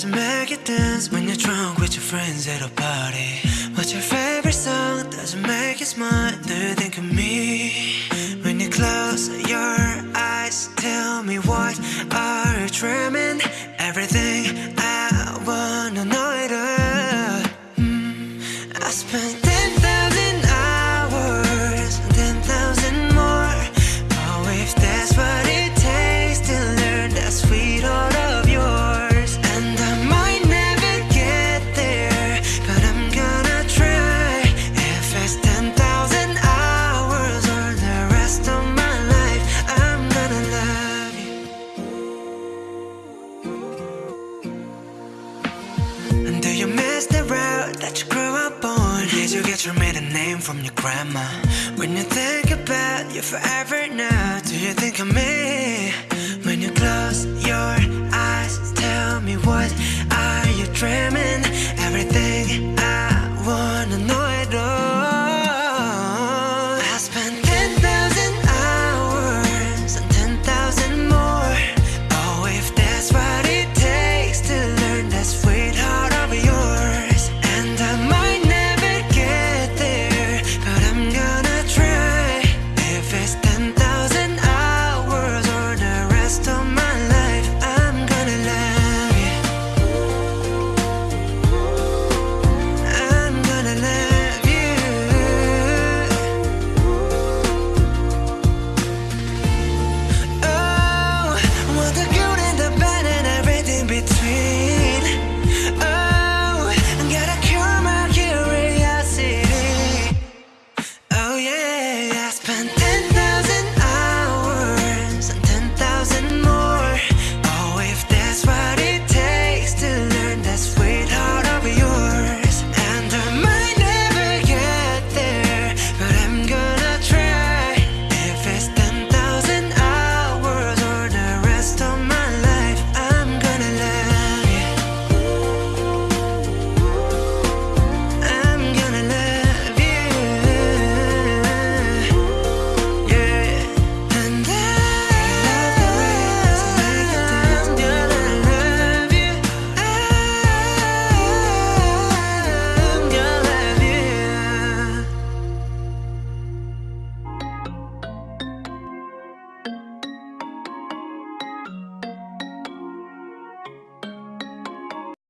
doesn't make you dance when you're drunk with your friends at a party? What's your favorite song? Doesn't make you smile. Do you think of me when you close your eyes? Tell me what are you dreaming? Everything miss the road that you grew up on? Did you get your maiden name from your grandma? When you think about you forever now, do you think of me? When you close your